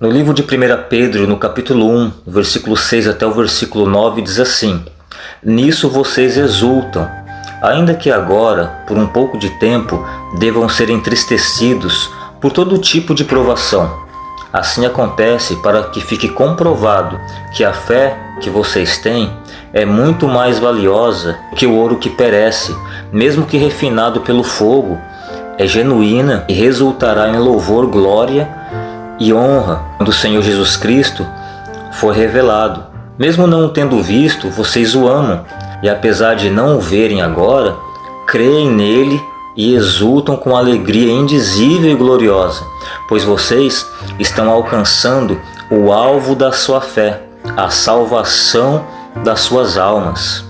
No livro de 1 Pedro, no capítulo 1, versículo 6 até o versículo 9, diz assim: Nisso vocês exultam, ainda que agora, por um pouco de tempo, devam ser entristecidos por todo tipo de provação. Assim acontece para que fique comprovado que a fé que vocês têm é muito mais valiosa que o ouro que perece, mesmo que refinado pelo fogo, é genuína e resultará em louvor, glória e honra quando o Senhor Jesus Cristo for revelado. Mesmo não tendo visto, vocês o amam, e apesar de não o verem agora, creem nele e exultam com alegria indizível e gloriosa, pois vocês estão alcançando o alvo da sua fé, a salvação das suas almas.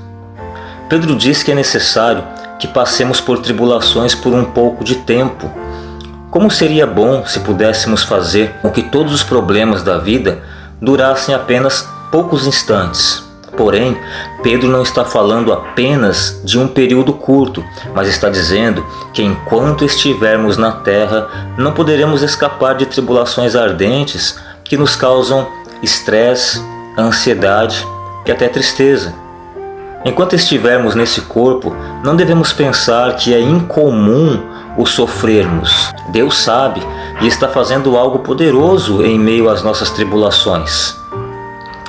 Pedro diz que é necessário que passemos por tribulações por um pouco de tempo, como seria bom se pudéssemos fazer com que todos os problemas da vida durassem apenas poucos instantes. Porém, Pedro não está falando apenas de um período curto, mas está dizendo que enquanto estivermos na terra, não poderemos escapar de tribulações ardentes que nos causam estresse, ansiedade e até tristeza. Enquanto estivermos nesse corpo, não devemos pensar que é incomum o sofrermos. Deus sabe e está fazendo algo poderoso em meio às nossas tribulações.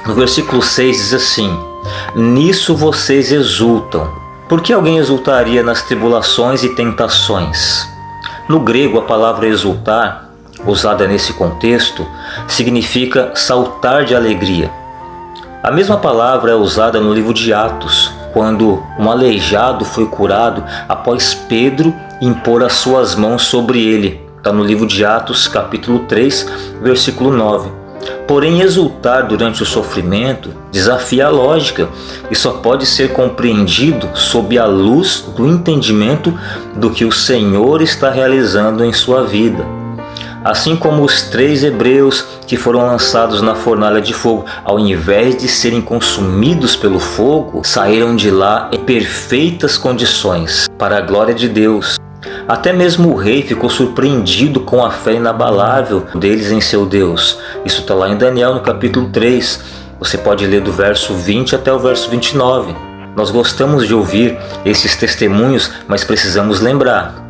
No versículo 6 diz assim, Nisso vocês exultam. Por que alguém exultaria nas tribulações e tentações? No grego, a palavra exultar, usada nesse contexto, significa saltar de alegria. A mesma palavra é usada no livro de Atos, quando um aleijado foi curado após Pedro impor as suas mãos sobre ele. Está no livro de Atos, capítulo 3, versículo 9. Porém, exultar durante o sofrimento desafia a lógica e só pode ser compreendido sob a luz do entendimento do que o Senhor está realizando em sua vida. Assim como os três hebreus que foram lançados na fornalha de fogo, ao invés de serem consumidos pelo fogo, saíram de lá em perfeitas condições, para a glória de Deus. Até mesmo o rei ficou surpreendido com a fé inabalável deles em seu Deus. Isso está lá em Daniel no capítulo 3. Você pode ler do verso 20 até o verso 29. Nós gostamos de ouvir esses testemunhos, mas precisamos lembrar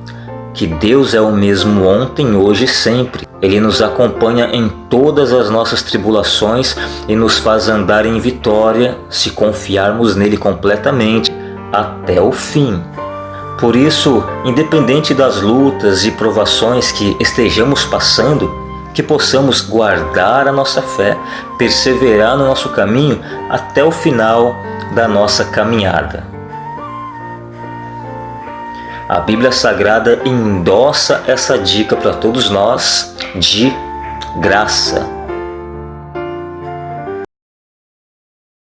que Deus é o mesmo ontem, hoje e sempre. Ele nos acompanha em todas as nossas tribulações e nos faz andar em vitória se confiarmos nele completamente até o fim. Por isso, independente das lutas e provações que estejamos passando, que possamos guardar a nossa fé, perseverar no nosso caminho até o final da nossa caminhada. A Bíblia Sagrada endossa essa dica para todos nós de graça.